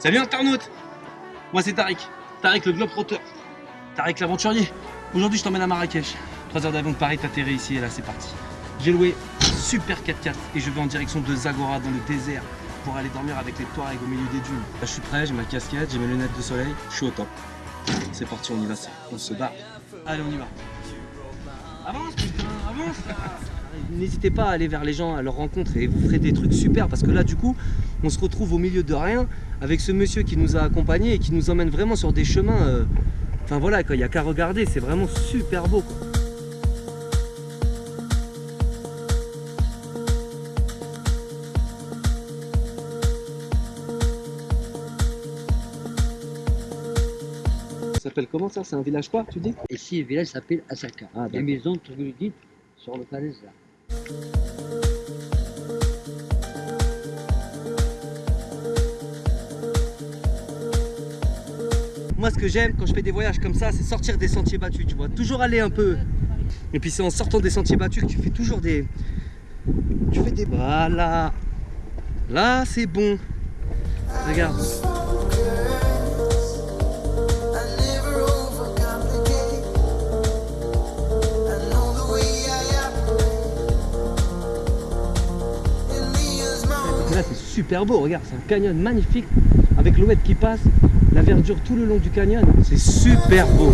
Salut internaute Moi c'est Tariq, Tariq le globe-trotteur, Tariq l'aventurier. Aujourd'hui je t'emmène à Marrakech. 3 heures d'avion de Paris, t'atterris ici et là c'est parti. J'ai loué super 4x4 et je vais en direction de Zagora dans le désert pour aller dormir avec les Touaregs au milieu des dunes. Là, je suis prêt, j'ai ma casquette, j'ai mes lunettes de soleil, je suis au top. C'est parti, on y va, on se bat. Allez, on y va. Avance putain, avance N'hésitez pas à aller vers les gens, à leur rencontre et vous ferez des trucs super parce que là du coup on se retrouve au milieu de rien avec ce monsieur qui nous a accompagnés et qui nous emmène vraiment sur des chemins euh, Enfin voilà, il n'y a qu'à regarder, c'est vraiment super beau quoi. Ça s'appelle comment ça? C'est un village quoi, tu dis? Ici, le village s'appelle Asaka. Ah, Les maisons troglodytes sur le là. Moi, ce que j'aime quand je fais des voyages comme ça, c'est sortir des sentiers battus, tu vois. Toujours aller un peu. Et puis, c'est en sortant des sentiers battus que tu fais toujours des. Tu fais des. Voilà. Là, c'est bon. Regarde. Super beau. Regarde, c'est un canyon magnifique avec l'ouette qui passe, la verdure tout le long du canyon. C'est super beau.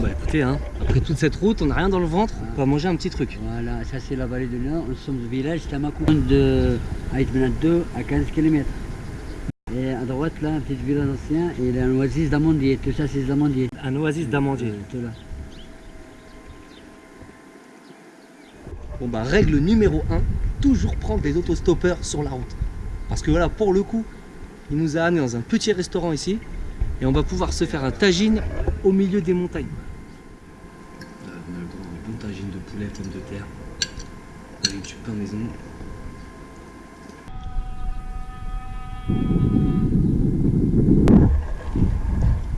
Bah écoutez, hein, après toute cette route, on n'a rien dans le ventre, on va manger un petit truc. Voilà, ça c'est la vallée de Nord. Nous sommes au village Tamakou de Haït 2 à 15 km. Et à droite là, un petit village ancien et il y a un oasis d'amandier. Tout ça c'est des amandiers. Un oasis d'amandier. Euh, tout là. Bon bah règle numéro 1, toujours prendre des autostoppeurs sur la route. Parce que voilà, pour le coup, il nous a amené dans un petit restaurant ici et on va pouvoir se faire un tagine au milieu des montagnes. on a le droit à un bon pommes de terre, avec du pain maison.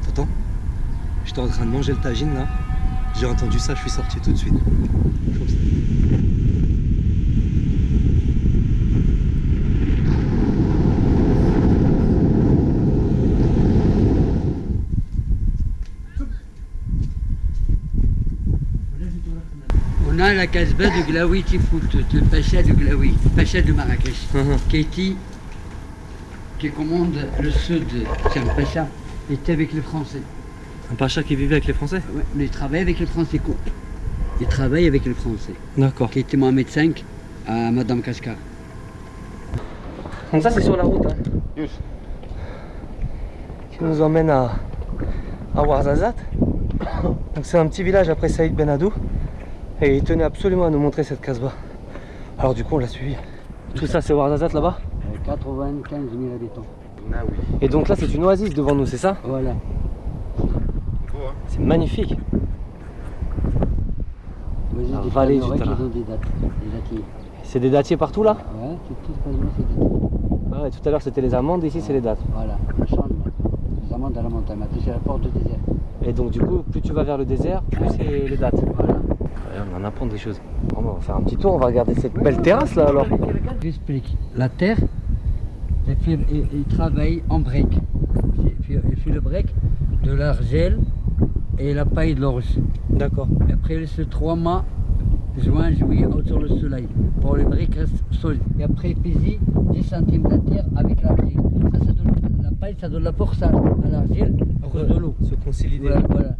T'entends J'étais en train de manger le tagine là. J'ai entendu ça, je suis sorti tout de suite. Comme ça. On a la casbah de Glaoui Tifout, le pacha de Glaoui, pacha de Marrakech, qui était, qui commande le sud, c'est un pacha, était avec les Français. Un pacha qui vivait avec les Français? Ouais, mais il travaille avec les Français. quoi. Il travaille avec les Français. D'accord. Qui était Mohamed V à Madame Kashkar. Donc ça c'est sur la route. Hein. Qui nous emmène à, à Ouarzazate. Donc c'est un petit village après Saïd Ben Hadou. Et il tenait absolument à nous montrer cette casbah. Alors du coup on l'a suivi. Tout ça c'est Ouarzazate là-bas 95 000 habitants. Et donc là c'est une oasis devant nous, c'est ça? Voilà. C'est magnifique. La vallée du Tara. dates. C'est des dattiers partout là? Ouais, tout, tout quasiment c'est des dattiers. Ah ouais, Tout à l'heure c'était les amandes, ici c'est les dattes. Voilà, on change. Les amandes à la montagne. Maintenant, c'est la porte du désert. Et donc du coup plus tu vas vers le désert, plus c'est les dates. Voilà. On en apprend des choses. On va faire un petit tour, on va regarder cette belle terrasse là alors. J'explique. La terre, il travaille en break. Il fait, il fait le break de l'argile et la paille de l'orge. D'accord. Et Après, il laisse trois mois, juin, juillet, au- sur le soleil, pour les briques restent solides. Et après, il pèse 10 centimes de terre avec l'argile. Ça, ça donne, la paille, ça donne la forçage à l'argile de l'eau. Se consolider. Voilà, voilà.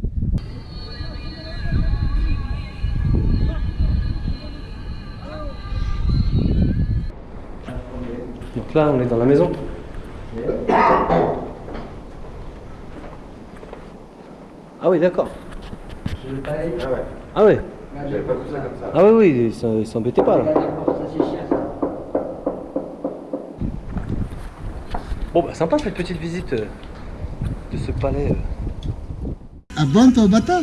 Donc là, on est dans la maison. Ah oui, d'accord. Ah ouais. Ah oui, oui, ils s'embêtaient pas là. Bon bah sympa cette petite visite euh, de ce palais. euh. Au bata